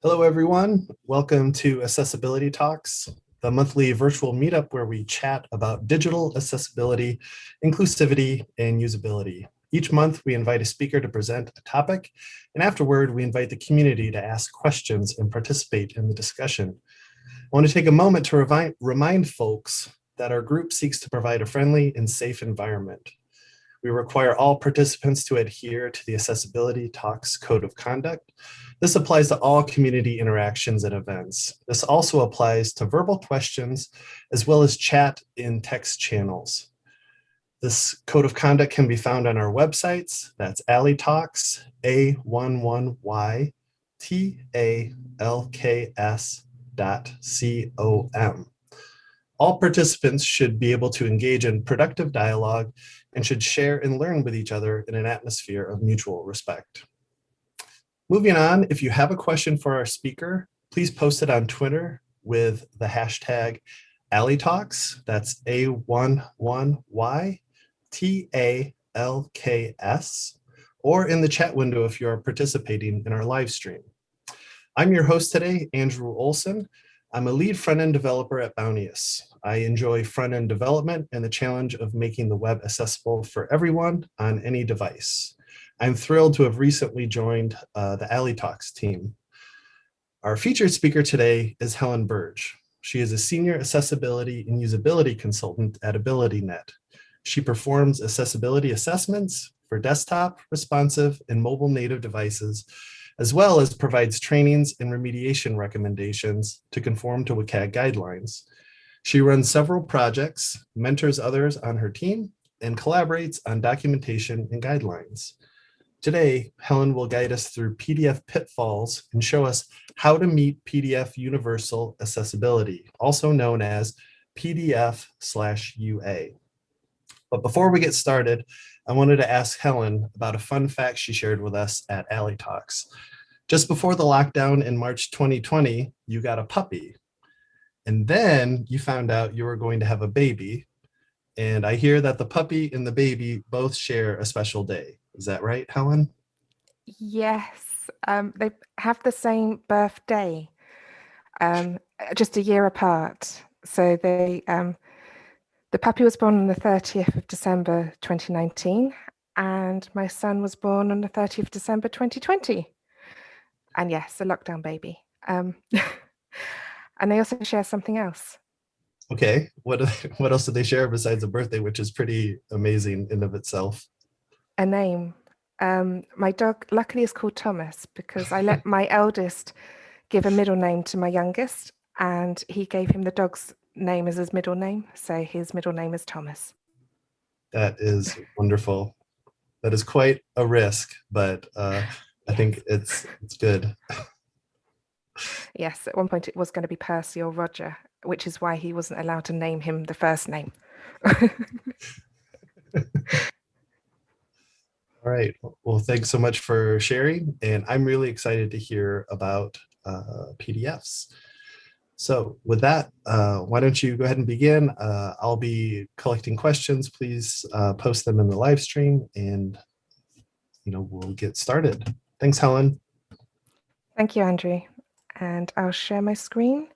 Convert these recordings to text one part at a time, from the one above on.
Hello, everyone. Welcome to Accessibility Talks, the monthly virtual meetup where we chat about digital accessibility, inclusivity, and usability. Each month, we invite a speaker to present a topic, and afterward, we invite the community to ask questions and participate in the discussion. I want to take a moment to remind, folks that our group seeks to provide a friendly and safe environment. We require all participants to adhere to the Accessibility Talks Code of Conduct, this applies to all community interactions and events. This also applies to verbal questions as well as chat in text channels. This code of conduct can be found on our websites. That's Alley Talks, A11Y, T-A-L-K-S dot C-O-M. All participants should be able to engage in productive dialogue and should share and learn with each other in an atmosphere of mutual respect. Moving on, if you have a question for our speaker, please post it on Twitter with the hashtag AlleyTalks. That's A11Y-T-A-L-K-S, or in the chat window if you are participating in our live stream. I'm your host today, Andrew Olson. I'm a lead front-end developer at Bounteous. I enjoy front-end development and the challenge of making the web accessible for everyone on any device. I'm thrilled to have recently joined uh, the Alley Talks team. Our featured speaker today is Helen Burge. She is a senior accessibility and usability consultant at AbilityNet. She performs accessibility assessments for desktop, responsive, and mobile native devices, as well as provides trainings and remediation recommendations to conform to WCAG guidelines. She runs several projects, mentors others on her team, and collaborates on documentation and guidelines. Today, Helen will guide us through PDF pitfalls and show us how to meet PDF universal accessibility, also known as PDF slash UA. But before we get started, I wanted to ask Helen about a fun fact she shared with us at Alley Talks. Just before the lockdown in March 2020, you got a puppy. And then you found out you were going to have a baby. And I hear that the puppy and the baby both share a special day. Is that right, Helen? Yes, um, they have the same birthday, um, just a year apart. So they, um, the puppy was born on the 30th of December 2019, and my son was born on the 30th of December 2020. And yes, a lockdown baby. Um, and they also share something else. Okay, what what else did they share besides a birthday, which is pretty amazing in of itself? A name. Um, my dog luckily is called Thomas because I let my eldest give a middle name to my youngest and he gave him the dog's name as his middle name. So his middle name is Thomas. That is wonderful. That is quite a risk, but uh, I think it's it's good. yes, at one point it was going to be Percy or Roger, which is why he wasn't allowed to name him the first name. All right. Well, thanks so much for sharing. And I'm really excited to hear about uh, PDFs. So with that, uh, why don't you go ahead and begin? Uh, I'll be collecting questions. Please uh, post them in the live stream and you know we'll get started. Thanks, Helen. Thank you, Andrew. And I'll share my screen.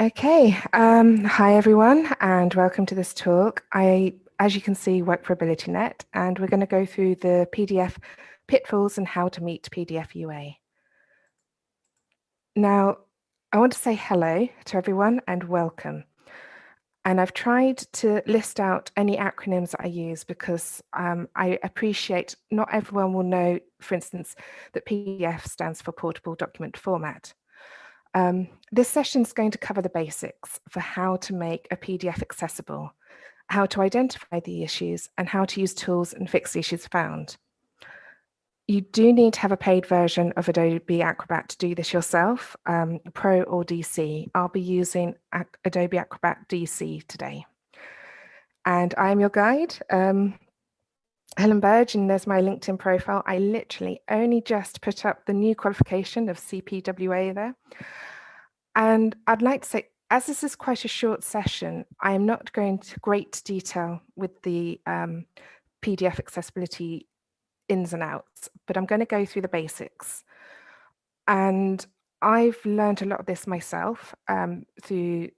Okay, um, hi everyone and welcome to this talk. I, as you can see, work for AbilityNet and we're going to go through the PDF pitfalls and how to meet PDF UA. Now, I want to say hello to everyone and welcome. And I've tried to list out any acronyms that I use because um, I appreciate not everyone will know, for instance, that PDF stands for Portable Document Format. Um, this session is going to cover the basics for how to make a PDF accessible, how to identify the issues and how to use tools and fix issues found. You do need to have a paid version of Adobe Acrobat to do this yourself, um, Pro or DC. I'll be using Adobe Acrobat DC today. And I'm your guide, um, Helen Burge, and there's my LinkedIn profile. I literally only just put up the new qualification of CPWA there. And I'd like to say, as this is quite a short session, I am not going to great detail with the um, PDF accessibility ins and outs, but I'm going to go through the basics. And I've learned a lot of this myself um, through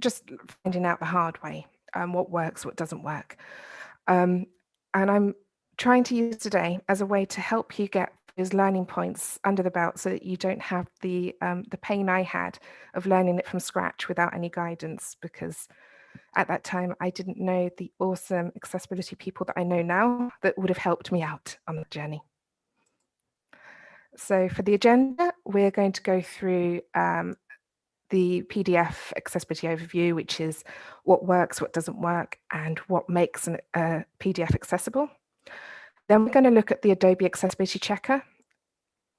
just finding out the hard way, um, what works, what doesn't work. Um, and I'm trying to use today as a way to help you get those learning points under the belt so that you don't have the um, the pain I had of learning it from scratch without any guidance because at that time I didn't know the awesome accessibility people that I know now that would have helped me out on the journey. So for the agenda, we're going to go through um, the PDF accessibility overview, which is what works, what doesn't work, and what makes a uh, PDF accessible. Then we're going to look at the Adobe Accessibility Checker.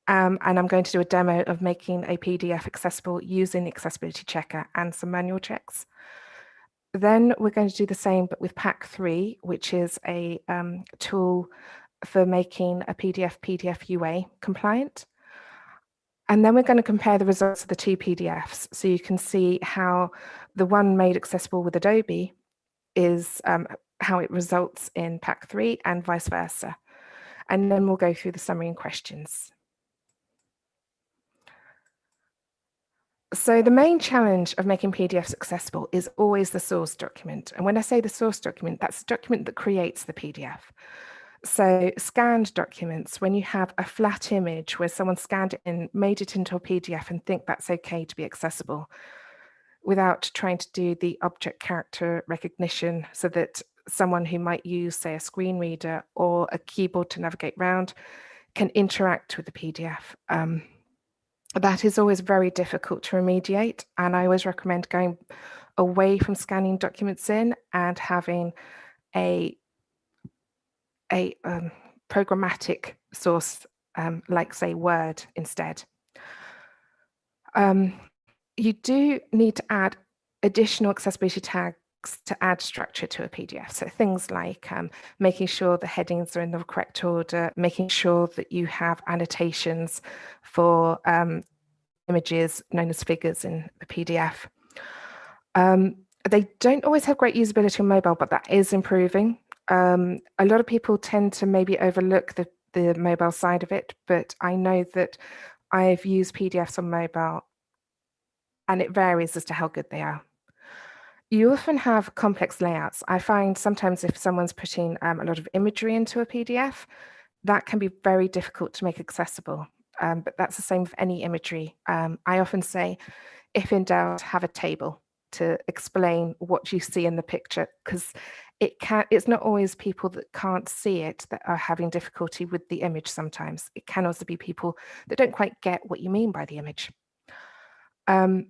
Um, and I'm going to do a demo of making a PDF accessible using the Accessibility Checker and some manual checks. Then we're going to do the same, but with PAC 3, which is a um, tool for making a PDF PDF UA compliant. And then we're going to compare the results of the two PDFs so you can see how the one made accessible with Adobe is um, how it results in PAC three and vice versa. And then we'll go through the summary and questions. So the main challenge of making PDFs accessible is always the source document. And when I say the source document, that's the document that creates the PDF. So scanned documents, when you have a flat image where someone scanned it and made it into a PDF and think that's okay to be accessible without trying to do the object character recognition so that someone who might use, say, a screen reader or a keyboard to navigate around can interact with the PDF. Um, that is always very difficult to remediate. And I always recommend going away from scanning documents in and having a a um, programmatic source um, like say Word instead. Um, you do need to add additional accessibility tags to add structure to a PDF. So things like um, making sure the headings are in the correct order, making sure that you have annotations for um, images known as figures in the PDF. Um, they don't always have great usability on mobile, but that is improving um, a lot of people tend to maybe overlook the, the mobile side of it, but I know that I've used PDFs on mobile and it varies as to how good they are. You often have complex layouts. I find sometimes if someone's putting um, a lot of imagery into a PDF, that can be very difficult to make accessible. Um, but that's the same with any imagery. Um, I often say, if in doubt, have a table to explain what you see in the picture, because it can it's not always people that can't see it that are having difficulty with the image sometimes. It can also be people that don't quite get what you mean by the image. Um,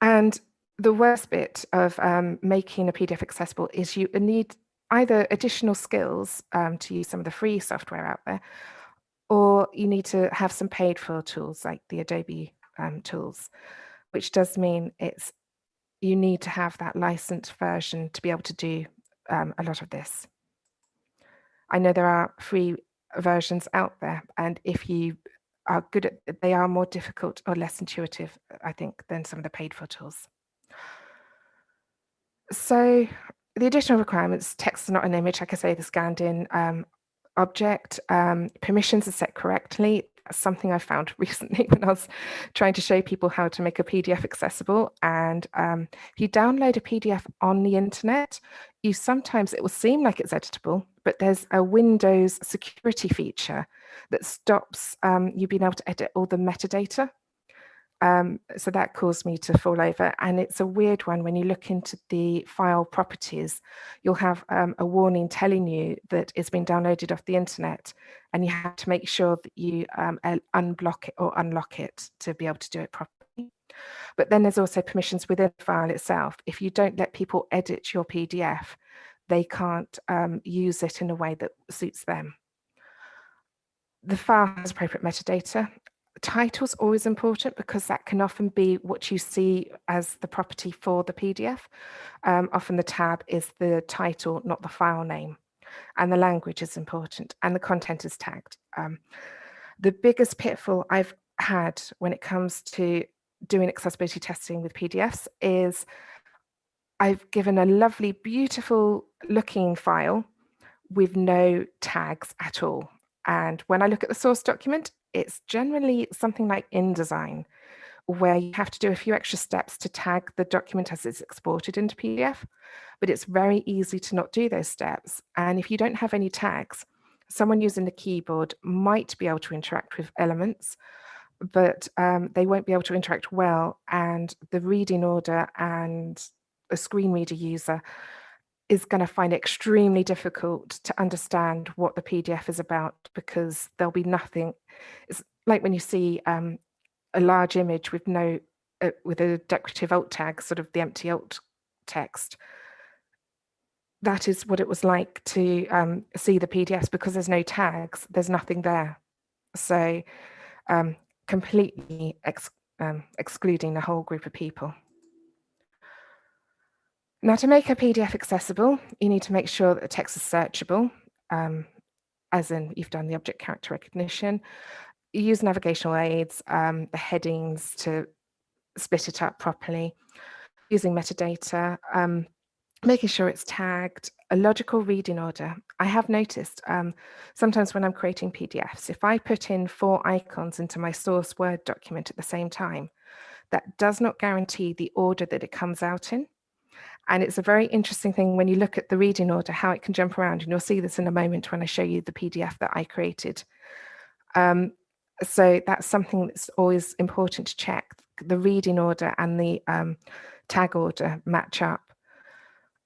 and the worst bit of um, making a pdf accessible is you need either additional skills um, to use some of the free software out there or you need to have some paid for tools like the adobe um, tools which does mean it's you need to have that licensed version to be able to do um, a lot of this. I know there are free versions out there, and if you are good at they are more difficult or less intuitive, I think, than some of the paid for tools. So the additional requirements, text is not an image, like I say, the scanned in um, object, um, permissions are set correctly, something I found recently when I was trying to show people how to make a PDF accessible. And um, if you download a PDF on the internet, you sometimes it will seem like it's editable, but there's a Windows security feature that stops um, you being able to edit all the metadata. Um, so that caused me to fall over. And it's a weird one. When you look into the file properties, you'll have um, a warning telling you that it's been downloaded off the internet and you have to make sure that you um, unblock it or unlock it to be able to do it properly. But then there's also permissions within the file itself. If you don't let people edit your PDF, they can't um, use it in a way that suits them. The file has appropriate metadata title's always important because that can often be what you see as the property for the PDF. Um, often the tab is the title, not the file name. And the language is important and the content is tagged. Um, the biggest pitfall I've had when it comes to doing accessibility testing with PDFs is I've given a lovely, beautiful looking file with no tags at all. And when I look at the source document, it's generally something like InDesign, where you have to do a few extra steps to tag the document as it's exported into PDF, but it's very easy to not do those steps. And if you don't have any tags, someone using the keyboard might be able to interact with elements, but um, they won't be able to interact well. And the reading order and a screen reader user is going to find it extremely difficult to understand what the PDF is about because there'll be nothing. It's like when you see um, a large image with no, uh, with a decorative alt tag, sort of the empty alt text. That is what it was like to um, see the PDFs because there's no tags, there's nothing there. So um, completely ex um, excluding the whole group of people. Now to make a PDF accessible, you need to make sure that the text is searchable, um, as in you've done the object character recognition. You use navigational aids, um, the headings to split it up properly, using metadata, um, making sure it's tagged, a logical reading order. I have noticed um, sometimes when I'm creating PDFs, if I put in four icons into my source Word document at the same time, that does not guarantee the order that it comes out in. And it's a very interesting thing when you look at the reading order, how it can jump around. And you'll see this in a moment when I show you the PDF that I created. Um, so that's something that's always important to check. The reading order and the um, tag order match up.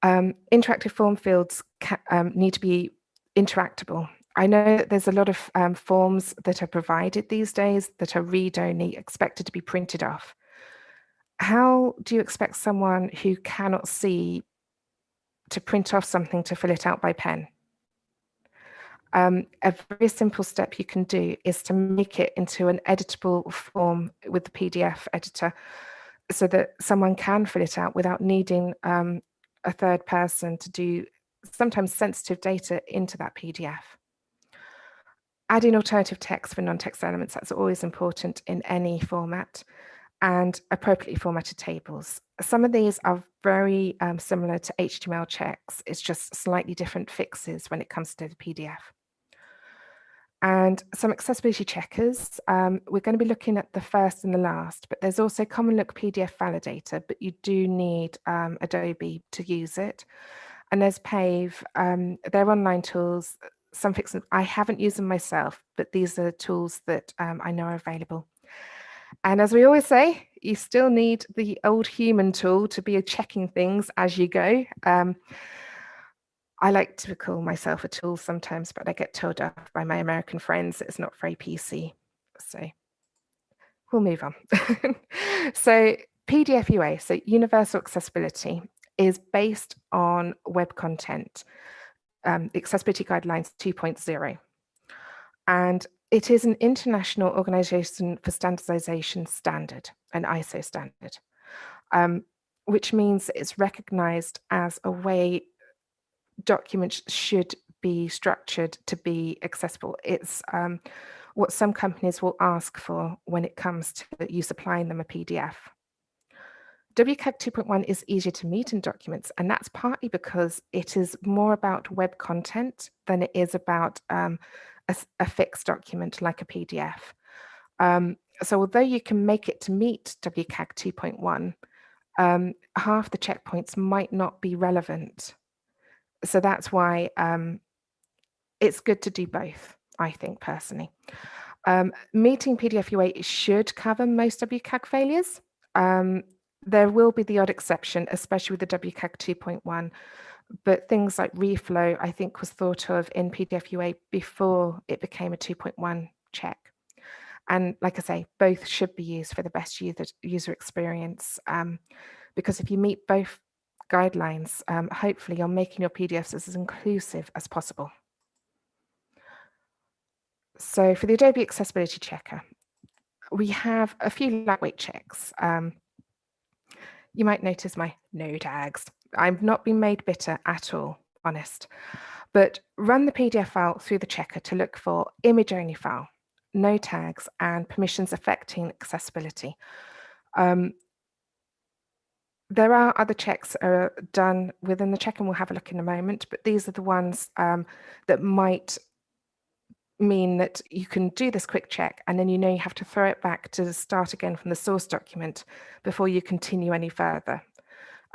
Um, interactive form fields um, need to be interactable. I know that there's a lot of um, forms that are provided these days that are read-only expected to be printed off how do you expect someone who cannot see to print off something to fill it out by pen? Um, a very simple step you can do is to make it into an editable form with the PDF editor so that someone can fill it out without needing um, a third person to do sometimes sensitive data into that PDF. Adding alternative text for non-text elements, that's always important in any format and appropriately formatted tables. Some of these are very um, similar to HTML checks. It's just slightly different fixes when it comes to the PDF. And some accessibility checkers, um, we're going to be looking at the first and the last, but there's also CommonLook PDF Validator, but you do need um, Adobe to use it. And there's Pave, um, they're online tools, some fixes, I haven't used them myself, but these are tools that um, I know are available. And as we always say, you still need the old human tool to be checking things as you go. Um, I like to call myself a tool sometimes, but I get told off by my American friends it's not very PC. So we'll move on. so PDF UA, so universal accessibility, is based on web content, um, accessibility guidelines 2.0. And it is an international organization for standardization standard, an ISO standard, um, which means it's recognized as a way documents should be structured to be accessible. It's um, what some companies will ask for when it comes to you supplying them a PDF. WCAG 2.1 is easier to meet in documents, and that's partly because it is more about web content than it is about um, a, a fixed document like a PDF. Um, so although you can make it to meet WCAG 2.1, um, half the checkpoints might not be relevant. So that's why um, it's good to do both, I think personally. Um, meeting PDF UA should cover most WCAG failures. Um, there will be the odd exception, especially with the WCAG 2.1, but things like reflow, I think, was thought of in PDF UA before it became a 2.1 check. And like I say, both should be used for the best user, user experience. Um, because if you meet both guidelines, um, hopefully you're making your PDFs as inclusive as possible. So for the Adobe Accessibility Checker, we have a few lightweight checks. Um, you might notice my no tags. I've not been made bitter at all, honest. But run the PDF file through the checker to look for image only file, no tags and permissions affecting accessibility. Um, there are other checks are done within the check and we'll have a look in a moment, but these are the ones um, that might mean that you can do this quick check and then you know you have to throw it back to start again from the source document before you continue any further.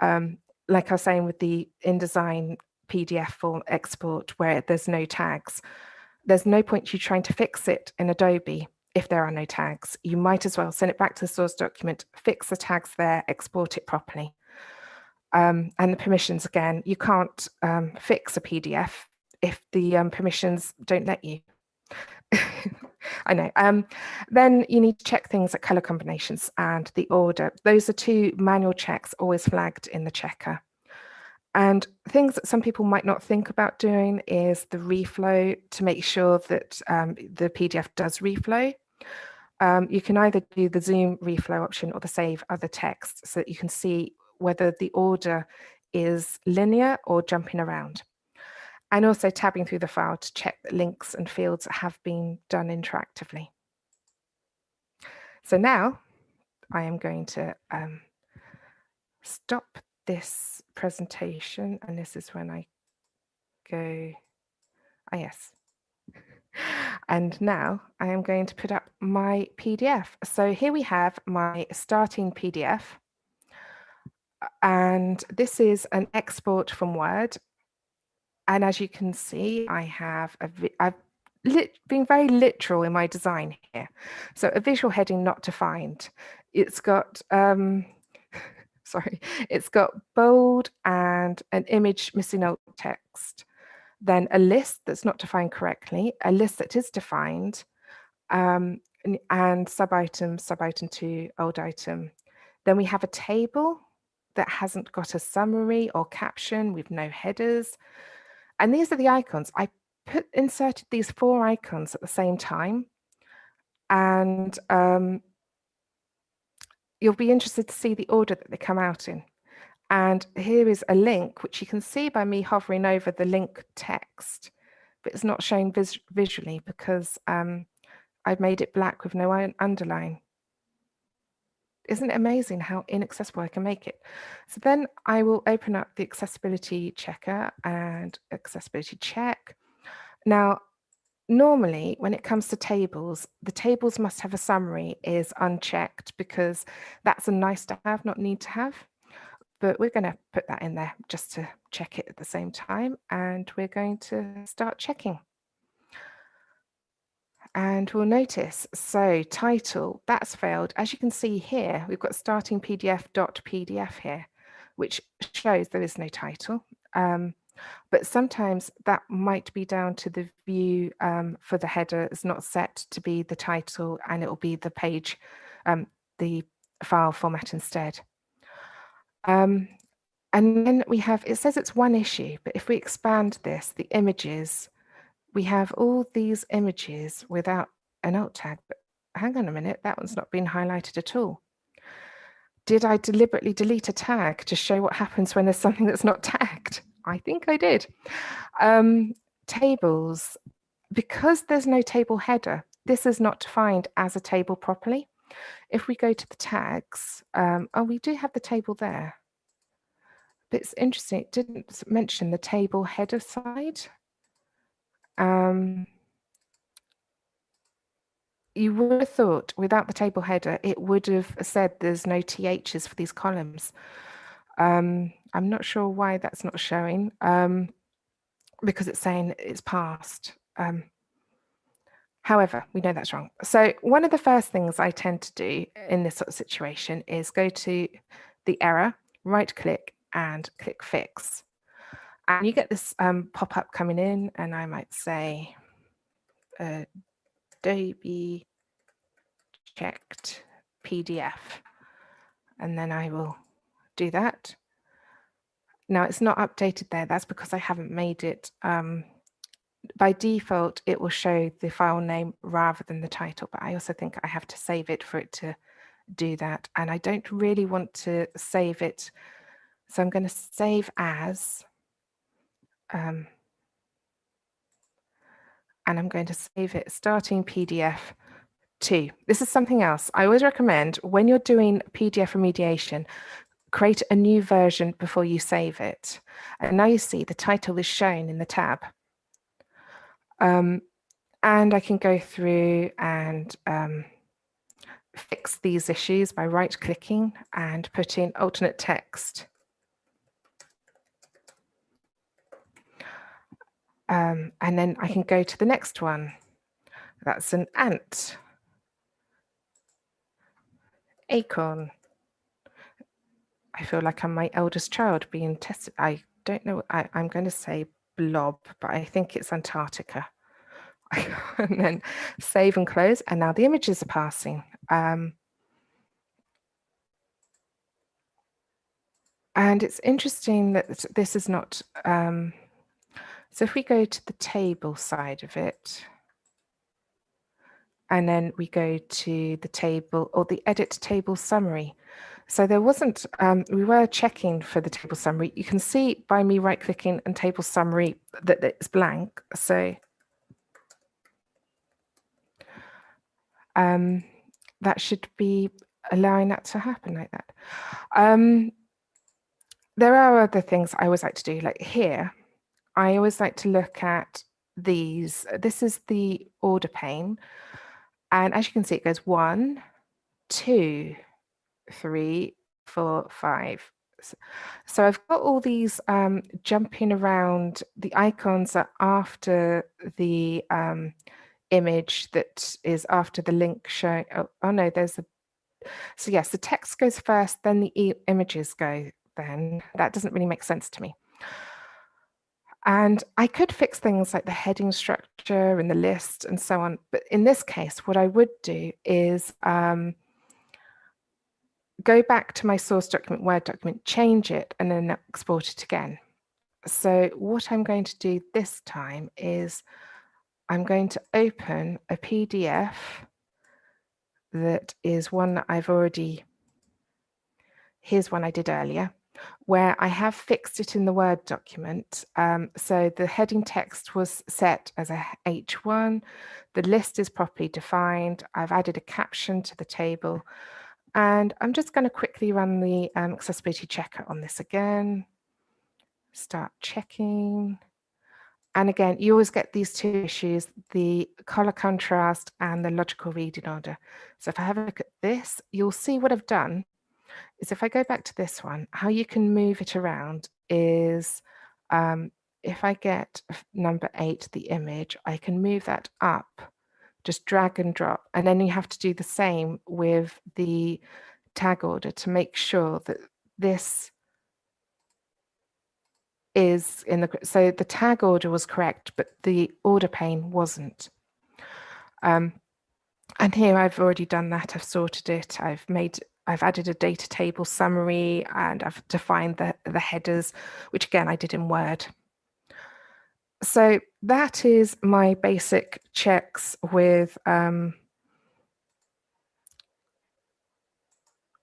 Um, like I was saying with the InDesign PDF form export where there's no tags, there's no point you trying to fix it in Adobe if there are no tags. You might as well send it back to the source document, fix the tags there, export it properly. Um, and the permissions again, you can't um, fix a PDF if the um, permissions don't let you. I know. Um, then you need to check things like color combinations and the order. Those are two manual checks always flagged in the checker. And things that some people might not think about doing is the reflow to make sure that um, the PDF does reflow. Um, you can either do the zoom reflow option or the save other text so that you can see whether the order is linear or jumping around and also tabbing through the file to check that links and fields have been done interactively. So now I am going to um, stop this presentation and this is when I go, ah yes. And now I am going to put up my PDF. So here we have my starting PDF. And this is an export from Word and as you can see, I have a, I've lit, been very literal in my design here. So a visual heading not defined. It's got, um, sorry, it's got bold and an image missing alt text. Then a list that's not defined correctly, a list that is defined, um, and, and sub item, sub item two, old item. Then we have a table that hasn't got a summary or caption with no headers. And these are the icons. I put inserted these four icons at the same time. And um, you'll be interested to see the order that they come out in. And here is a link, which you can see by me hovering over the link text, but it's not shown vis visually because um, I've made it black with no underline. Isn't it amazing how inaccessible I can make it? So then I will open up the accessibility checker and accessibility check. Now, normally when it comes to tables, the tables must have a summary is unchecked because that's a nice to have, not need to have. But we're going to put that in there just to check it at the same time. And we're going to start checking. And we'll notice, so title, that's failed. As you can see here, we've got starting PDF.pdf .pdf here, which shows there is no title. Um, but sometimes that might be down to the view um, for the header is not set to be the title and it will be the page, um, the file format instead. Um, and then we have, it says it's one issue, but if we expand this, the images, we have all these images without an alt tag, but hang on a minute, that one's not been highlighted at all. Did I deliberately delete a tag to show what happens when there's something that's not tagged? I think I did. Um, tables, because there's no table header, this is not defined as a table properly. If we go to the tags, um, oh, we do have the table there. But it's interesting, it didn't mention the table header side. Um, you would have thought without the table header, it would have said there's no THs for these columns. Um, I'm not sure why that's not showing um, because it's saying it's passed. Um, however, we know that's wrong. So one of the first things I tend to do in this sort of situation is go to the error, right click and click fix. And you get this um, pop-up coming in and I might say uh, Adobe checked PDF. And then I will do that. Now it's not updated there. That's because I haven't made it. Um, by default, it will show the file name rather than the title, but I also think I have to save it for it to do that. And I don't really want to save it. So I'm going to save as um, and I'm going to save it starting PDF two. This is something else. I always recommend when you're doing PDF remediation, create a new version before you save it. And now you see the title is shown in the tab. Um, and I can go through and um, fix these issues by right clicking and putting alternate text. Um, and then I can go to the next one. That's an ant. Acorn. I feel like I'm my eldest child being tested. I don't know. I, I'm going to say blob, but I think it's Antarctica. and then save and close. And now the images are passing. Um, and it's interesting that this is not, um, so if we go to the table side of it, and then we go to the table or the edit table summary. So there wasn't, um, we were checking for the table summary. You can see by me right clicking and table summary that it's blank. So um, that should be allowing that to happen like that. Um, there are other things I always like to do, like here, I always like to look at these. This is the order pane. And as you can see, it goes one, two, three, four, five. So I've got all these um, jumping around. The icons are after the um, image that is after the link showing. Oh, oh, no, there's a. So yes, the text goes first, then the e images go then. That doesn't really make sense to me. And I could fix things like the heading structure and the list and so on. But in this case, what I would do is um, go back to my source document, Word document, change it, and then export it again. So what I'm going to do this time is I'm going to open a PDF that is one that I've already, here's one I did earlier, where I have fixed it in the Word document. Um, so the heading text was set as a H1, the list is properly defined, I've added a caption to the table, and I'm just going to quickly run the um, accessibility checker on this again. Start checking. And again, you always get these two issues, the color contrast and the logical reading order. So if I have a look at this, you'll see what I've done is if I go back to this one, how you can move it around is um, if I get number eight, the image, I can move that up, just drag and drop. And then you have to do the same with the tag order to make sure that this is in the, so the tag order was correct, but the order pane wasn't. Um, and here I've already done that. I've sorted it. I've made, I've added a data table summary and I've defined the, the headers, which again, I did in Word. So that is my basic checks with, um,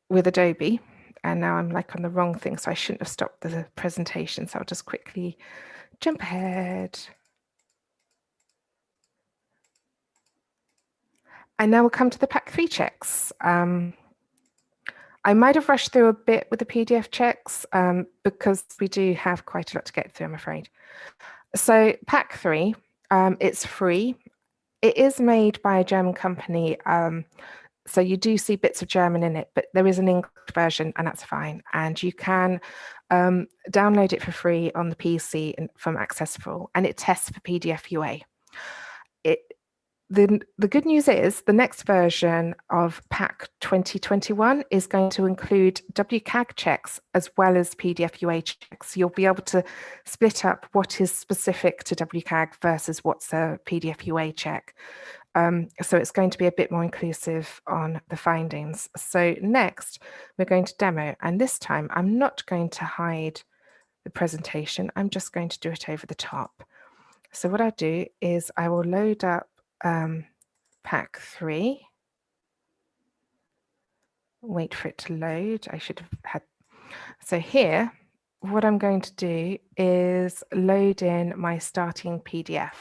with Adobe and now I'm like on the wrong thing, so I shouldn't have stopped the presentation. So I'll just quickly jump ahead. And now we'll come to the PAC three checks. Um, I might have rushed through a bit with the PDF checks um, because we do have quite a lot to get through, I'm afraid. So PAC three, um, it's free. It is made by a German company. Um, so you do see bits of German in it, but there is an English version and that's fine. And you can um, download it for free on the PC from Accessible and it tests for PDF UA. The, the good news is the next version of PAC 2021 is going to include WCAG checks as well as PDF UA checks. You'll be able to split up what is specific to WCAG versus what's a PDF UA check. Um, so it's going to be a bit more inclusive on the findings. So next, we're going to demo, and this time I'm not going to hide the presentation. I'm just going to do it over the top. So what I'll do is I will load up um, PAC three. Wait for it to load. I should have had. So here, what I'm going to do is load in my starting PDF.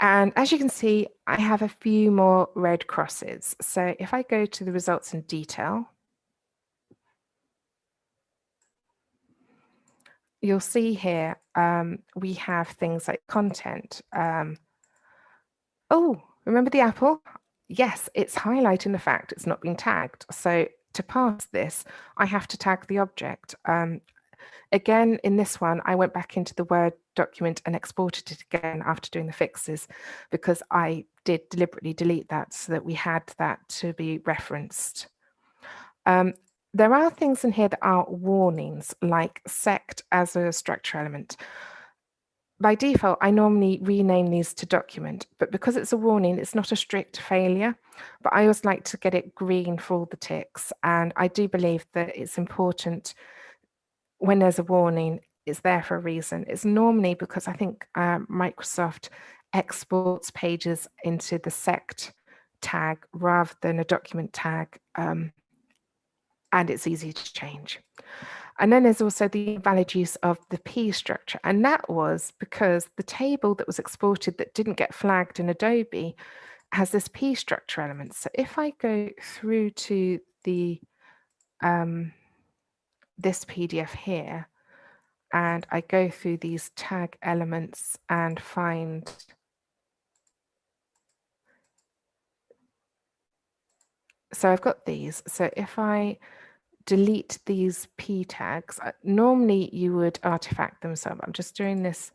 And as you can see, I have a few more red crosses. So if I go to the results in detail, you'll see here um, we have things like content. Um, oh, remember the apple? Yes, it's highlighting the fact it's not been tagged. So to pass this, I have to tag the object. Um, again, in this one, I went back into the Word document and exported it again after doing the fixes because I did deliberately delete that so that we had that to be referenced. Um, there are things in here that are warnings like sect as a structure element. By default, I normally rename these to document, but because it's a warning, it's not a strict failure, but I always like to get it green for all the ticks. And I do believe that it's important when there's a warning, it's there for a reason. It's normally because I think uh, Microsoft exports pages into the sect tag rather than a document tag. Um, and it's easy to change. And then there's also the valid use of the P structure. And that was because the table that was exported that didn't get flagged in Adobe has this P structure element. So if I go through to the um, this PDF here, and I go through these tag elements and find so I've got these. So if I delete these p tags. Uh, normally you would artifact them, so I'm just doing this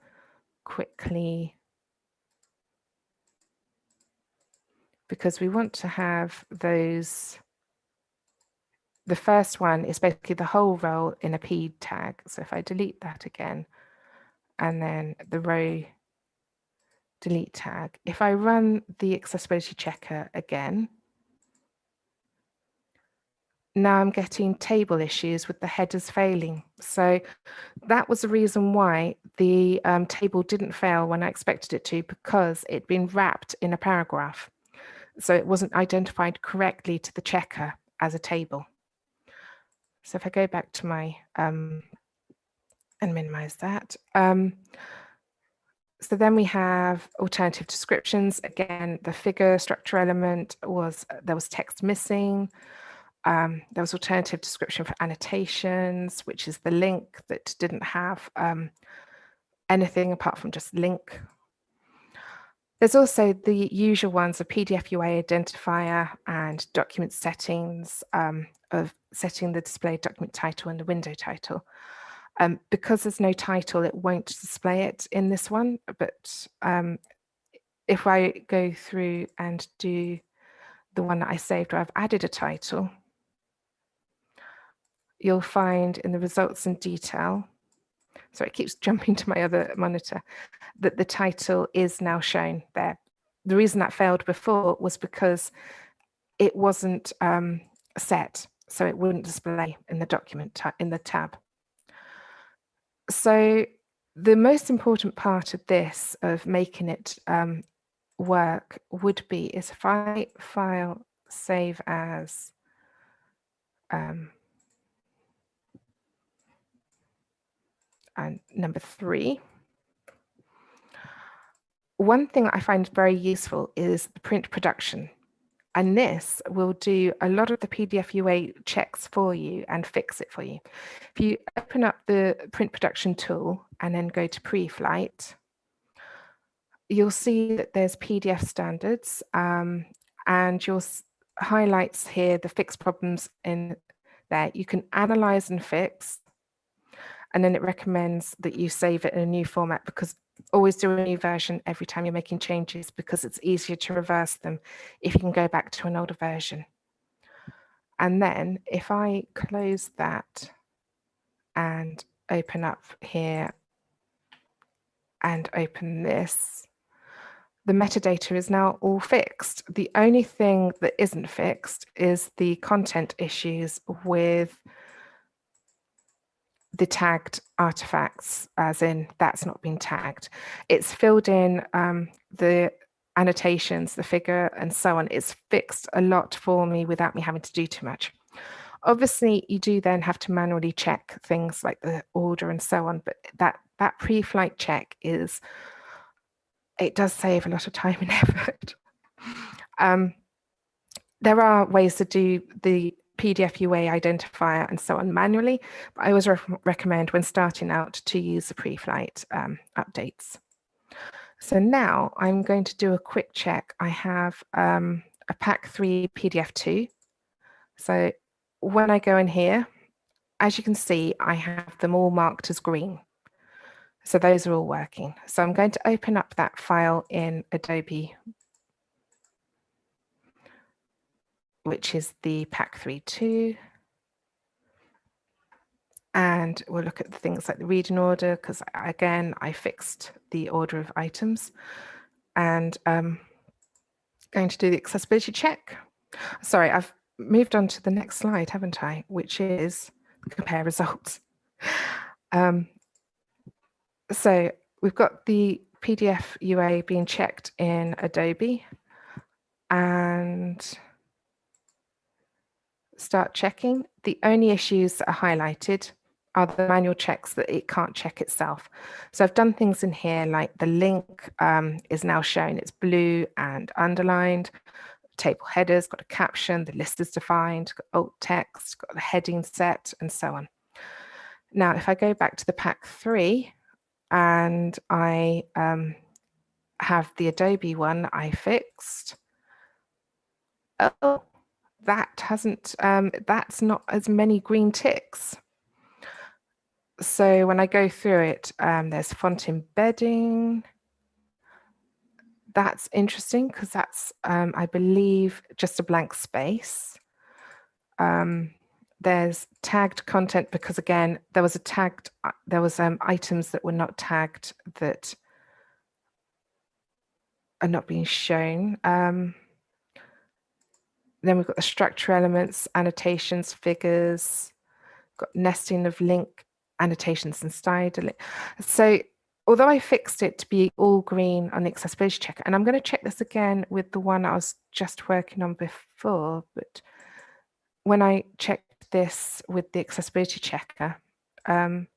quickly because we want to have those. The first one is basically the whole row in a p tag. So if I delete that again, and then the row delete tag, if I run the accessibility checker again, now I'm getting table issues with the headers failing. So that was the reason why the um, table didn't fail when I expected it to, because it'd been wrapped in a paragraph. So it wasn't identified correctly to the checker as a table. So if I go back to my um, and minimize that. Um, so then we have alternative descriptions. Again, the figure structure element was, there was text missing. Um, there was alternative description for annotations, which is the link that didn't have um, anything apart from just link. There's also the usual ones, a PDF UA identifier and document settings um, of setting the display document title and the window title. Um, because there's no title, it won't display it in this one, but um, if I go through and do the one that I saved where I've added a title, you'll find in the results in detail, so it keeps jumping to my other monitor, that the title is now shown there. The reason that failed before was because it wasn't um, set, so it wouldn't display in the document in the tab. So the most important part of this, of making it um, work, would be is if I file save as um, and number three. One thing I find very useful is the print production. And this will do a lot of the PDF UA checks for you and fix it for you. If you open up the print production tool and then go to pre-flight, you'll see that there's PDF standards um, and you'll highlights here the fix problems in there. You can analyze and fix and then it recommends that you save it in a new format because always do a new version every time you're making changes because it's easier to reverse them if you can go back to an older version. And then if I close that and open up here and open this, the metadata is now all fixed. The only thing that isn't fixed is the content issues with the tagged artifacts, as in that's not been tagged. It's filled in um, the annotations, the figure and so on. It's fixed a lot for me without me having to do too much. Obviously, you do then have to manually check things like the order and so on, but that, that pre-flight check is it does save a lot of time and effort. Um, there are ways to do the PDF UA identifier and so on manually, but I always re recommend when starting out to use the pre-flight um, updates. So now I'm going to do a quick check. I have um, a PAC 3 PDF 2. So when I go in here, as you can see, I have them all marked as green. So those are all working. So I'm going to open up that file in Adobe which is the PAC 3.2. And we'll look at the things like the reading order, because again, I fixed the order of items. And um, going to do the accessibility check. Sorry, I've moved on to the next slide, haven't I? Which is compare results. Um, so we've got the PDF UA being checked in Adobe. And start checking, the only issues that are highlighted are the manual checks that it can't check itself. So I've done things in here like the link um, is now showing it's blue and underlined, table headers, got a caption, the list is defined, got alt text, got the heading set and so on. Now, if I go back to the PAC three and I um, have the Adobe one I fixed, oh, that hasn't, um, that's not as many green ticks. So when I go through it, um, there's font embedding. That's interesting because that's, um, I believe, just a blank space. Um, there's tagged content because again, there was a tagged, uh, there was um, items that were not tagged that are not being shown. Um, then we've got the structure elements, annotations, figures, got nesting of link, annotations and style. So although I fixed it to be all green on the accessibility checker, and I'm going to check this again with the one I was just working on before, but when I checked this with the accessibility checker, um,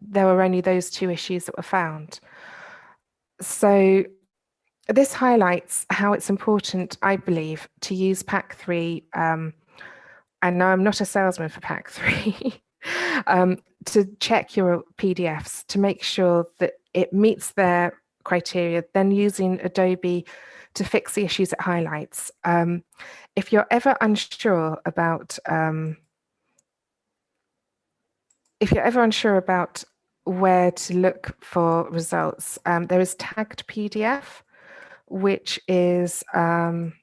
there were only those two issues that were found. So this highlights how it's important, I believe, to use PAC 3. Um, and now I'm not a salesman for PAC 3, um, to check your PDFs to make sure that it meets their criteria, then using Adobe to fix the issues it highlights. Um, if you're ever unsure about um, if you're ever unsure about where to look for results, um, there is tagged PDF which is um,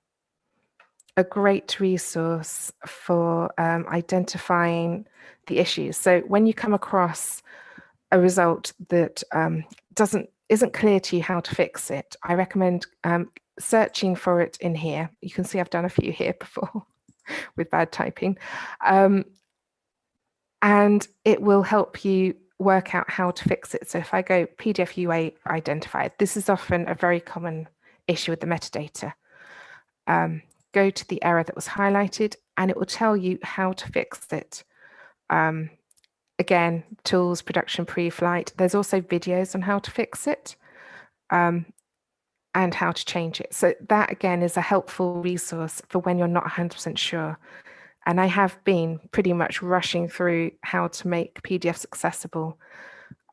a great resource for um, identifying the issues. So when you come across a result that um, doesn't isn't clear to you how to fix it, I recommend um, searching for it in here. You can see I've done a few here before with bad typing. Um, and it will help you work out how to fix it. So if I go PDF UA identified, this is often a very common issue with the metadata. Um, go to the error that was highlighted and it will tell you how to fix it. Um, again, tools, production, pre-flight. There's also videos on how to fix it um, and how to change it. So that again is a helpful resource for when you're not 100% sure. And I have been pretty much rushing through how to make PDFs accessible.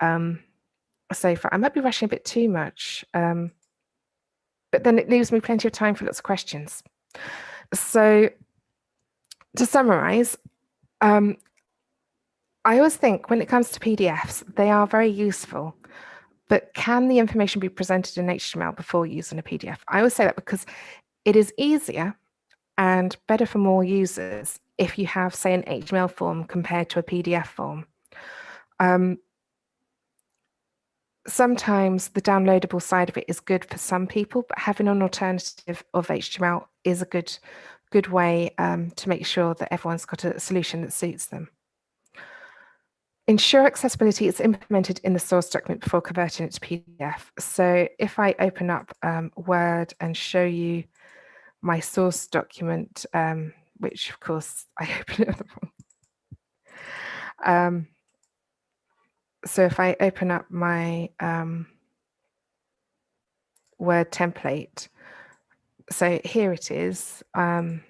Um, so far, I might be rushing a bit too much. Um, but then it leaves me plenty of time for lots of questions. So to summarize, um, I always think when it comes to PDFs, they are very useful, but can the information be presented in HTML before using a PDF? I always say that because it is easier and better for more users if you have, say, an HTML form compared to a PDF form. Um, sometimes the downloadable side of it is good for some people, but having an alternative of HTML is a good, good way um, to make sure that everyone's got a solution that suits them. Ensure accessibility is implemented in the source document before converting it to PDF. So if I open up um, Word and show you my source document, um, which of course I open it up. So if I open up my um, Word template, so here it is. Um,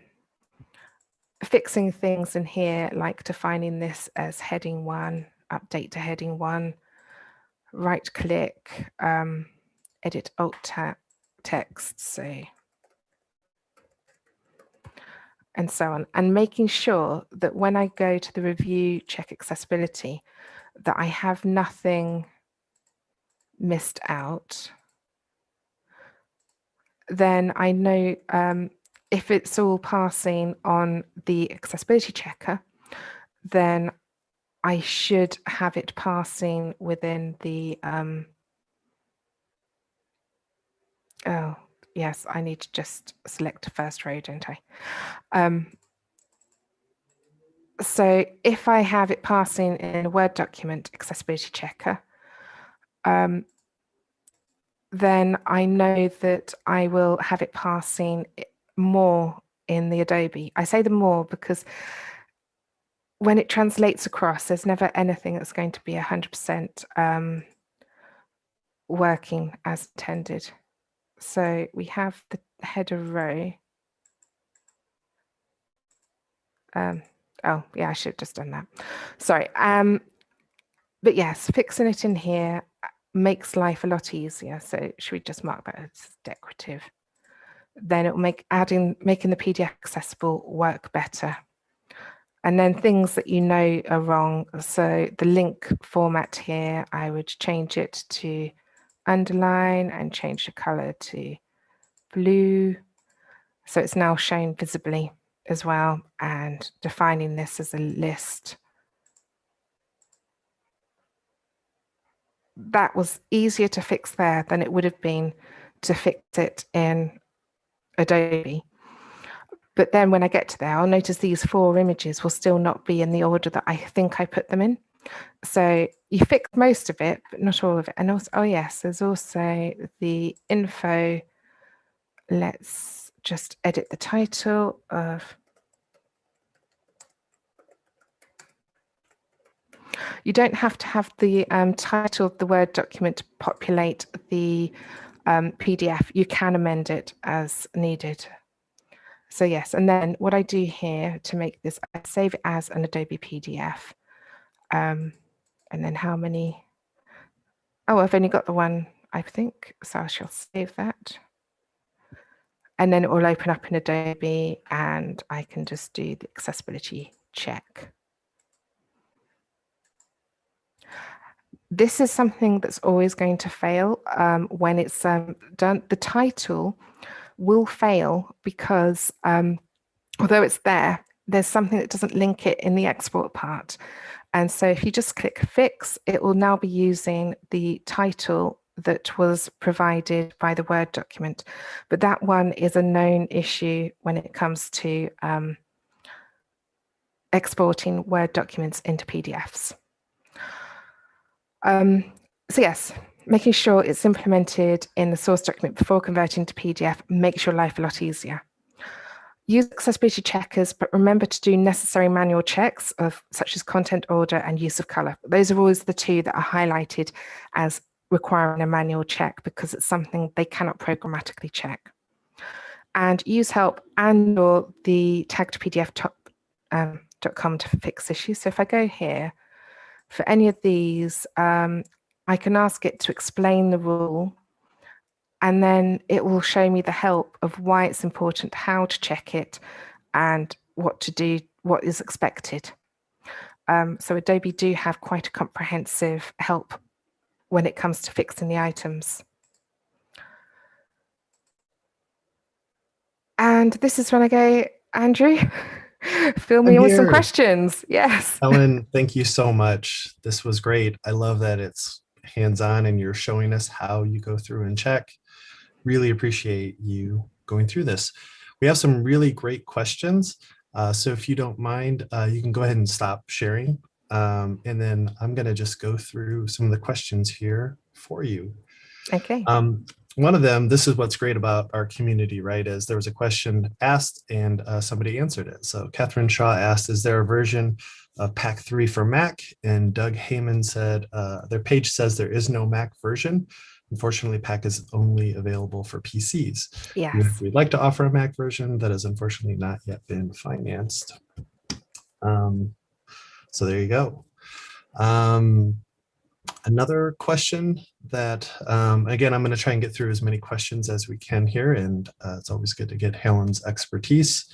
fixing things in here, like defining this as heading one, update to heading one, right click, um, edit alt text, say, and so on, and making sure that when I go to the review check accessibility, that I have nothing missed out, then I know um, if it's all passing on the accessibility checker, then I should have it passing within the, um, oh, yes, I need to just select first row, don't I? Um, so if I have it passing in a Word document accessibility checker, um, then I know that I will have it passing more in the Adobe. I say the more because when it translates across, there's never anything that's going to be 100% um, working as intended. So we have the header row. Um, oh, yeah, I should have just done that. Sorry. Um, but yes, fixing it in here uh, makes life a lot easier. So should we just mark that as decorative? Then it will make adding making the PDF accessible work better. And then things that you know are wrong. So the link format here, I would change it to underline and change the color to blue. So it's now shown visibly as well and defining this as a list. That was easier to fix there than it would have been to fix it in Adobe. But then when I get to there, I'll notice these four images will still not be in the order that I think I put them in. So you fix most of it, but not all of it. And also, oh yes, there's also the info. Let's just edit the title of. You don't have to have the um, title of the Word document to populate the um, PDF. You can amend it as needed. So yes, and then what I do here to make this, I save it as an Adobe PDF. Um, and then how many? Oh, I've only got the one, I think, so I shall save that. And then it will open up in Adobe and I can just do the accessibility check. This is something that's always going to fail um, when it's um, done. The title will fail because um, although it's there, there's something that doesn't link it in the export part. And so if you just click fix, it will now be using the title that was provided by the Word document. But that one is a known issue when it comes to um, exporting Word documents into PDFs. Um, so yes, making sure it's implemented in the source document before converting to PDF makes your life a lot easier. Use accessibility checkers, but remember to do necessary manual checks of such as content order and use of color. Those are always the two that are highlighted as requiring a manual check because it's something they cannot programmatically check. And use help and or the taggedpdf.com um, to fix issues. So if I go here, for any of these, um, I can ask it to explain the rule and then it will show me the help of why it's important, how to check it, and what to do, what is expected. Um, so Adobe do have quite a comprehensive help when it comes to fixing the items. And this is when I go, Andrew, fill me with some questions. Yes. Helen, thank you so much. This was great. I love that it's hands-on and you're showing us how you go through and check really appreciate you going through this. We have some really great questions. Uh, so if you don't mind, uh, you can go ahead and stop sharing. Um, and then I'm going to just go through some of the questions here for you. Okay. Um, one of them, this is what's great about our community, right, is there was a question asked and uh, somebody answered it. So Catherine Shaw asked, is there a version of PAC 3 for Mac? And Doug Heyman said, uh, their page says there is no Mac version. Unfortunately, PAC is only available for PCs. Yes. If we'd like to offer a Mac version, that has unfortunately not yet been financed. Um, so there you go. Um, another question that, um, again, I'm going to try and get through as many questions as we can here, and uh, it's always good to get Helen's expertise.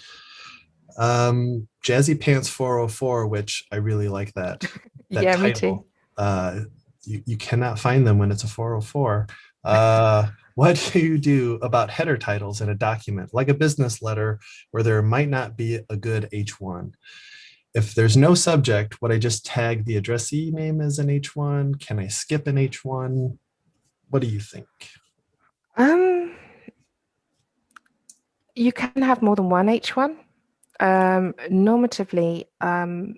Um, Jazzy Pants 404, which I really like that. that yeah, title. me too. Uh, you, you cannot find them when it's a 404. Uh, what do you do about header titles in a document, like a business letter, where there might not be a good H1? If there's no subject, would I just tag the addressee name as an H1? Can I skip an H1? What do you think? Um, you can have more than one H1. Um, normatively, um,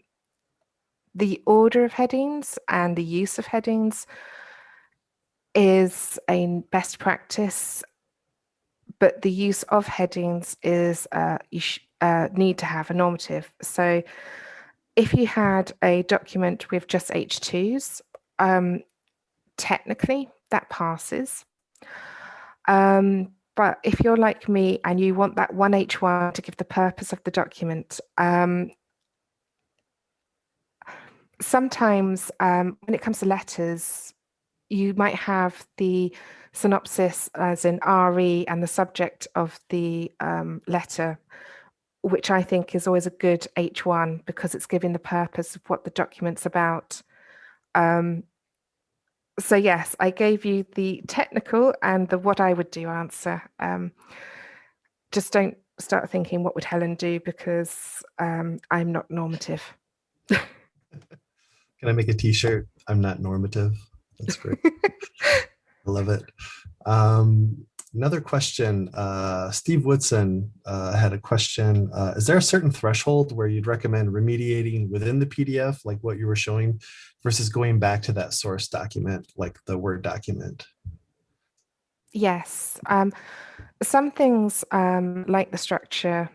the order of headings and the use of headings is a best practice, but the use of headings is uh, you uh, need to have a normative. So if you had a document with just H2s, um, technically that passes. Um, but if you're like me and you want that one H1 to give the purpose of the document, um, sometimes um, when it comes to letters, you might have the synopsis as in RE and the subject of the um, letter, which I think is always a good H1 because it's giving the purpose of what the document's about. Um, so yes, I gave you the technical and the what I would do answer. Um, just don't start thinking what would Helen do because um, I'm not normative. Can I make a t-shirt? I'm not normative. That's great. I love it. Um, another question, uh, Steve Woodson uh, had a question. Uh, is there a certain threshold where you'd recommend remediating within the PDF, like what you were showing, versus going back to that source document, like the Word document? Yes. Um, some things um, like the structure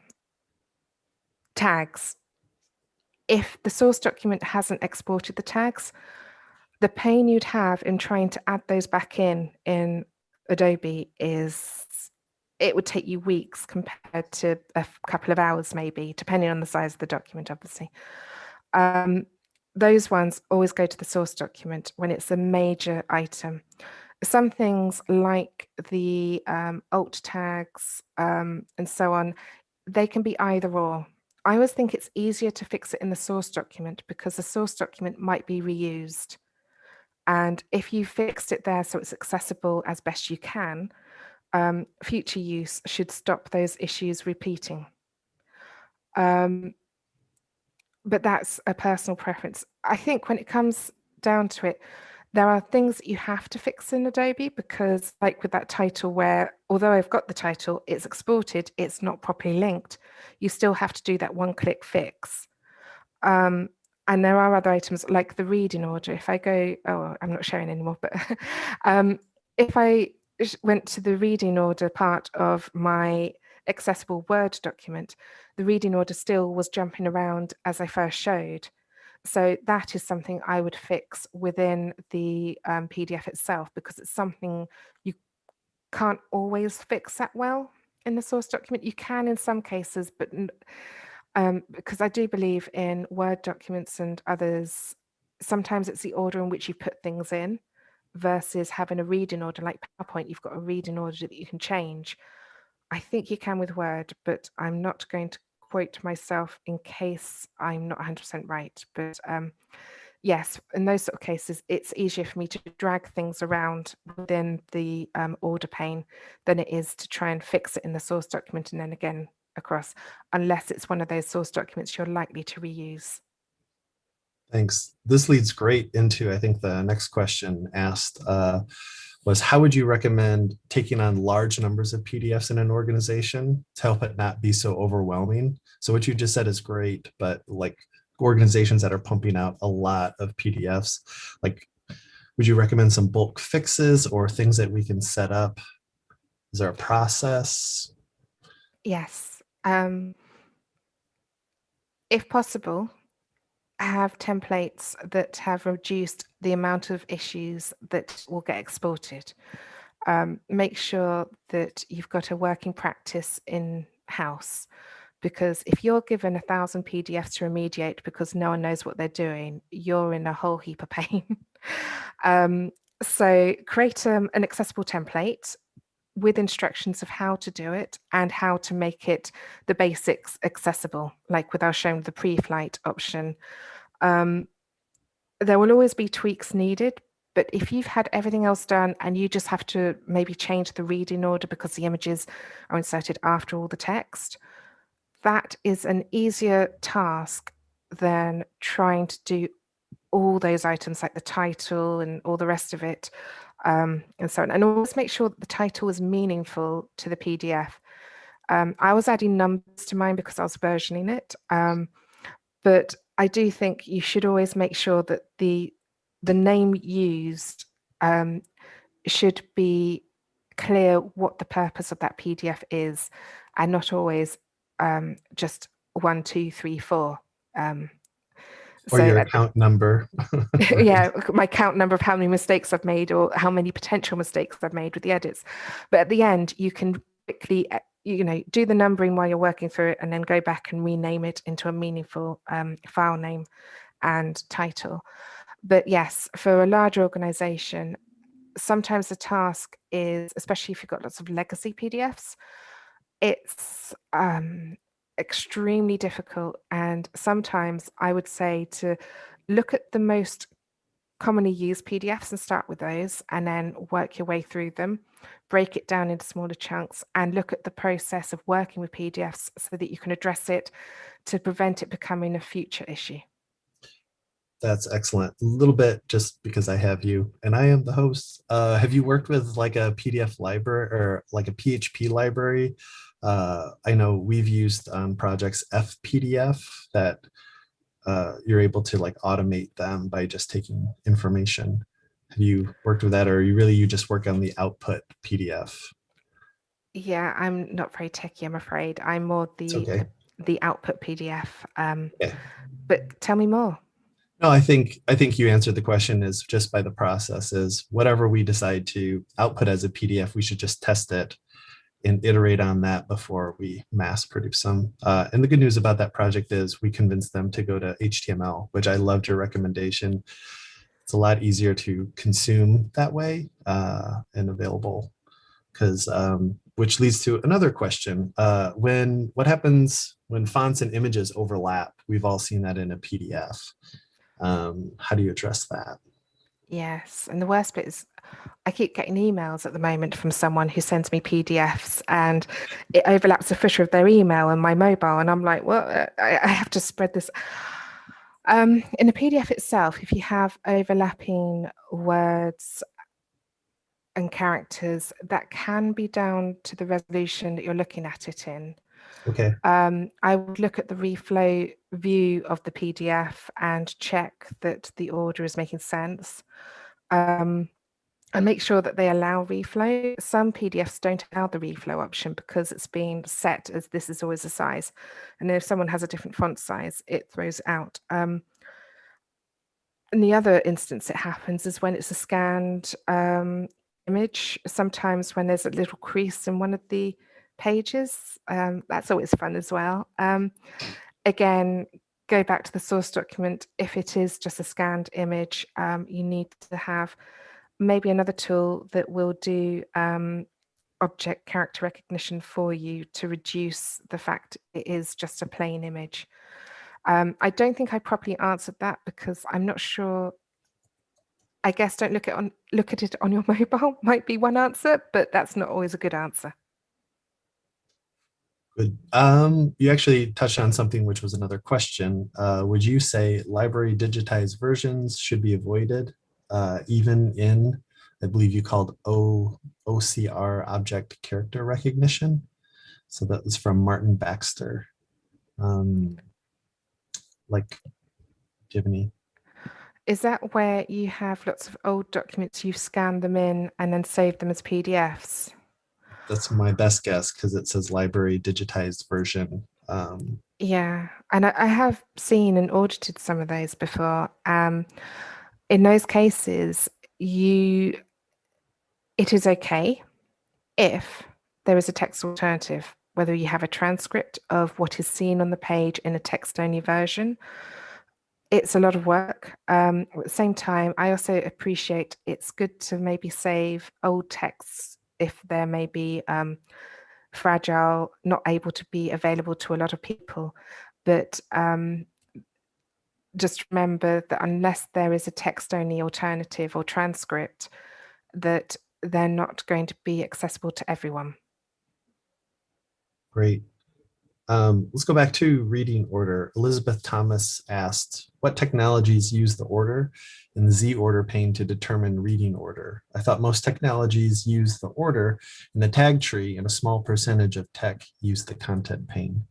tags, if the source document hasn't exported the tags, the pain you'd have in trying to add those back in in Adobe is it would take you weeks compared to a couple of hours maybe, depending on the size of the document, obviously. Um, those ones always go to the source document when it's a major item. Some things like the um, alt tags um, and so on, they can be either or. I always think it's easier to fix it in the source document because the source document might be reused. And if you fixed it there so it's accessible as best you can, um, future use should stop those issues repeating. Um, but that's a personal preference. I think when it comes down to it, there are things that you have to fix in Adobe because like with that title where, although I've got the title, it's exported, it's not properly linked, you still have to do that one click fix. Um, and there are other items like the reading order. If I go, oh, I'm not showing anymore, but um, if I went to the reading order part of my accessible Word document, the reading order still was jumping around as I first showed. So that is something I would fix within the um, PDF itself because it's something you can't always fix that well in the source document. You can in some cases, but um, because I do believe in Word documents and others, sometimes it's the order in which you put things in versus having a reading order like PowerPoint, you've got a reading order that you can change. I think you can with Word, but I'm not going to quote myself in case I'm not 100% right. But um, yes, in those sort of cases, it's easier for me to drag things around within the um, order pane than it is to try and fix it in the source document and then again across, unless it's one of those source documents you're likely to reuse. Thanks. This leads great into, I think, the next question asked uh, was how would you recommend taking on large numbers of PDFs in an organization to help it not be so overwhelming? So what you just said is great, but like organizations that are pumping out a lot of PDFs, like would you recommend some bulk fixes or things that we can set up Is there a process? Yes. Um, if possible, have templates that have reduced the amount of issues that will get exported. Um, make sure that you've got a working practice in house because if you're given a thousand PDFs to remediate because no one knows what they're doing, you're in a whole heap of pain. um, so create um, an accessible template with instructions of how to do it and how to make it the basics accessible, like with our showing the pre-flight option. Um, there will always be tweaks needed, but if you've had everything else done and you just have to maybe change the reading order because the images are inserted after all the text, that is an easier task than trying to do all those items like the title and all the rest of it um, and so on. And always make sure that the title is meaningful to the PDF. Um, I was adding numbers to mine because I was versioning it. Um, but I do think you should always make sure that the the name used um, should be clear what the purpose of that PDF is and not always um, just one, two, three, four. Um, or your account number. yeah, my count number of how many mistakes I've made or how many potential mistakes I've made with the edits. But at the end, you can quickly, uh, you know, do the numbering while you're working through it and then go back and rename it into a meaningful um, file name and title. But yes, for a large organization, sometimes the task is, especially if you've got lots of legacy PDFs, it's um, extremely difficult. And sometimes I would say to look at the most commonly used PDFs and start with those and then work your way through them, break it down into smaller chunks and look at the process of working with PDFs so that you can address it to prevent it becoming a future issue. That's excellent. A little bit just because I have you and I am the host. Uh, have you worked with like a PDF library or like a PHP library uh, I know we've used um, projects FPDF that uh, you're able to like automate them by just taking information. Have you worked with that or you really you just work on the output PDF? Yeah, I'm not very techy, I'm afraid. I'm more the okay. the output PDF. Um, yeah. But tell me more. No, I think I think you answered the question is just by the process is whatever we decide to output as a PDF, we should just test it and iterate on that before we mass produce them. Uh, and the good news about that project is we convinced them to go to HTML, which I loved your recommendation. It's a lot easier to consume that way uh, and available because um, which leads to another question. Uh, when What happens when fonts and images overlap? We've all seen that in a PDF. Um, how do you address that? Yes, and the worst bit is I keep getting emails at the moment from someone who sends me PDFs and it overlaps the footer of their email and my mobile. And I'm like, well, I, I have to spread this. Um, in the PDF itself, if you have overlapping words and characters, that can be down to the resolution that you're looking at it in. Okay. Um, I would look at the reflow view of the PDF and check that the order is making sense. Um, and make sure that they allow reflow. Some PDFs don't allow the reflow option because it's been set as this is always a size. And if someone has a different font size, it throws out. Um, and the other instance it happens is when it's a scanned um, image, sometimes when there's a little crease in one of the pages, um, that's always fun as well. Um, again, go back to the source document. If it is just a scanned image, um, you need to have maybe another tool that will do um, object character recognition for you to reduce the fact it is just a plain image. Um, I don't think I properly answered that because I'm not sure. I guess don't look at on look at it on your mobile might be one answer, but that's not always a good answer. Good. Um, you actually touched on something which was another question. Uh, would you say library digitized versions should be avoided? Uh, even in, I believe you called o, OCR object character recognition. So that was from Martin Baxter. Um, like, do you have any? Is that where you have lots of old documents, you scan them in and then save them as PDFs? that's my best guess because it says library digitized version. Um, yeah, and I, I, have seen and audited some of those before. Um, in those cases, you it is okay if there is a text alternative, whether you have a transcript of what is seen on the page in a text-only version. It's a lot of work. Um, at the same time, I also appreciate it's good to maybe save old texts if there may be um, fragile, not able to be available to a lot of people. But um, just remember that unless there is a text only alternative or transcript, that they're not going to be accessible to everyone. Great. Um, let's go back to reading order. Elizabeth Thomas asked, what technologies use the order in the Z order pane to determine reading order? I thought most technologies use the order in the tag tree and a small percentage of tech use the content pane.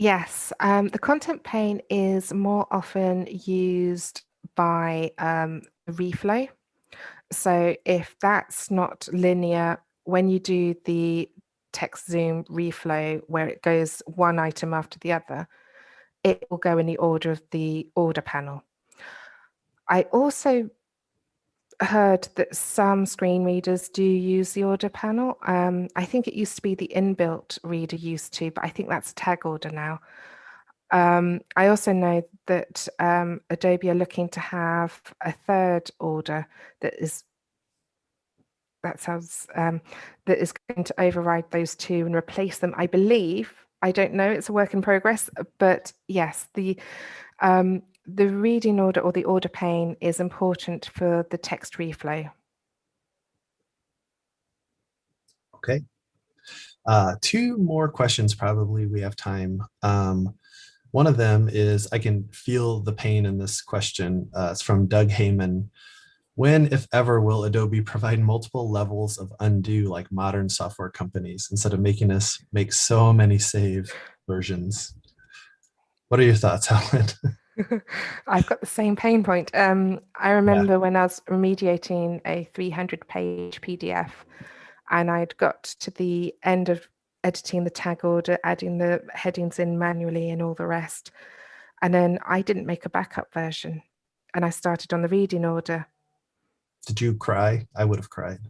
Yes, um, the content pane is more often used by um, reflow. So if that's not linear, when you do the text zoom reflow where it goes one item after the other, it will go in the order of the order panel. I also heard that some screen readers do use the order panel. Um, I think it used to be the inbuilt reader used to, but I think that's tag order now. Um, I also know that um, Adobe are looking to have a third order that is that sounds um, that is going to override those two and replace them. I believe. I don't know. It's a work in progress, but yes, the um, the reading order or the order pane is important for the text reflow. Okay. Uh, two more questions, probably we have time. Um, one of them is, I can feel the pain in this question. Uh, it's from Doug Heyman. When, if ever, will Adobe provide multiple levels of undo like modern software companies instead of making us make so many save versions? What are your thoughts, Alan? I've got the same pain point. Um, I remember yeah. when I was remediating a 300 page PDF and I'd got to the end of editing the tag order, adding the headings in manually and all the rest. And then I didn't make a backup version and I started on the reading order did you cry? I would have cried.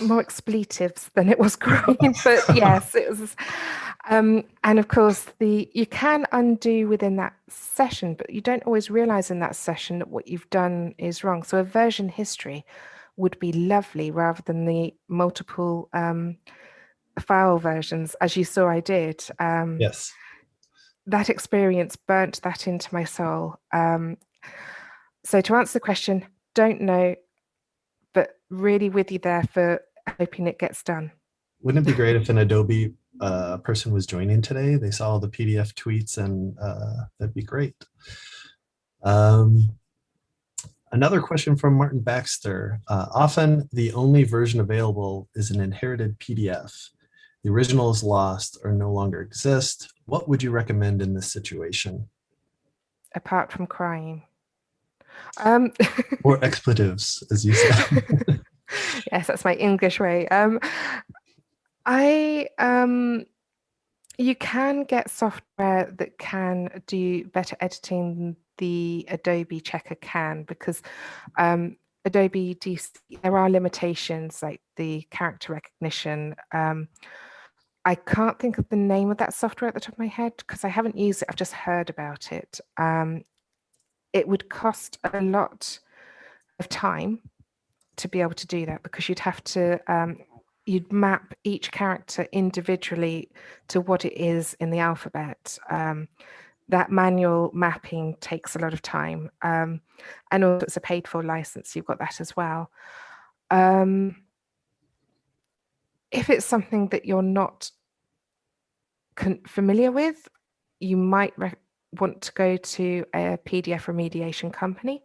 More expletives than it was crying, but yes, it was. Um, and of course, the you can undo within that session, but you don't always realize in that session that what you've done is wrong. So a version history would be lovely rather than the multiple um, file versions, as you saw I did. Um, yes. That experience burnt that into my soul. Um, so to answer the question, don't know, but really with you there for hoping it gets done. Wouldn't it be great if an Adobe uh, person was joining today? They saw all the PDF tweets and uh, that'd be great. Um, another question from Martin Baxter. Uh, often the only version available is an inherited PDF. The original is lost or no longer exist. What would you recommend in this situation? Apart from crying. Um, or expletives, as you said. yes, that's my English way. Um, I um, you can get software that can do better editing than the Adobe Checker can because um, Adobe DC, there are limitations like the character recognition. Um, I can't think of the name of that software at the top of my head because I haven't used it. I've just heard about it. Um, it would cost a lot of time to be able to do that because you'd have to um, you'd map each character individually to what it is in the alphabet. Um, that manual mapping takes a lot of time. Um, and also it's a paid for license, you've got that as well. Um, if it's something that you're not familiar with, you might want to go to a PDF remediation company.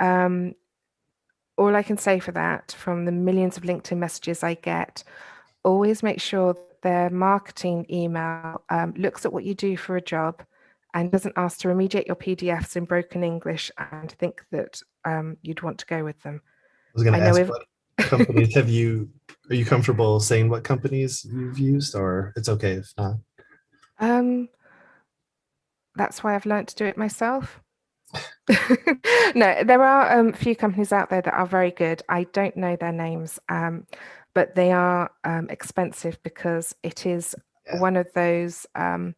Um, all I can say for that, from the millions of LinkedIn messages I get, always make sure their marketing email um, looks at what you do for a job and doesn't ask to remediate your PDFs in broken English and think that um, you'd want to go with them. I was going to ask, what, companies have you, are you comfortable saying what companies you've used or it's okay if not? Um, that's why I've learned to do it myself. no, there are um, a few companies out there that are very good. I don't know their names, um, but they are um, expensive because it is Yeah. one of those um,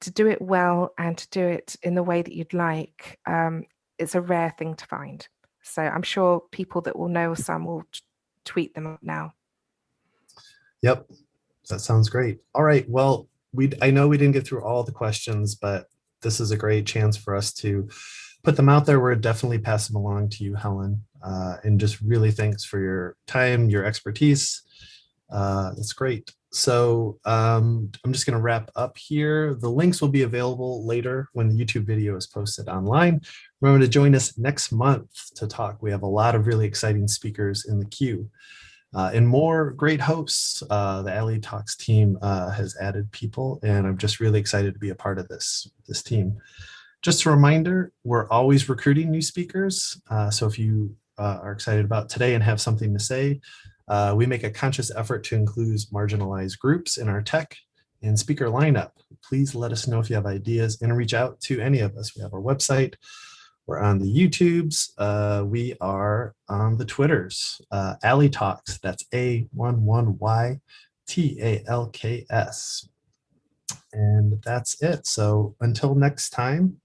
to do it well and to do it in the way that you'd like. Um, it's a rare thing to find. So I'm sure people that will know some will tweet them up now. Yep, that sounds great. All right, well, we, I know we didn't get through all the questions, but this is a great chance for us to put them out there. We're definitely pass them along to you, Helen. Uh, and just really thanks for your time, your expertise. Uh, that's great. So um, I'm just going to wrap up here. The links will be available later when the YouTube video is posted online. Remember to join us next month to talk. We have a lot of really exciting speakers in the queue. Uh, and more great hosts. Uh, the Alley Talks team uh, has added people, and I'm just really excited to be a part of this, this team. Just a reminder, we're always recruiting new speakers. Uh, so if you uh, are excited about today and have something to say, uh, we make a conscious effort to include marginalized groups in our tech and speaker lineup. Please let us know if you have ideas and reach out to any of us. We have our website, we're on the YouTubes. Uh, we are on the Twitters. Uh, Alley Talks. That's A11Y T A L K S. And that's it. So until next time,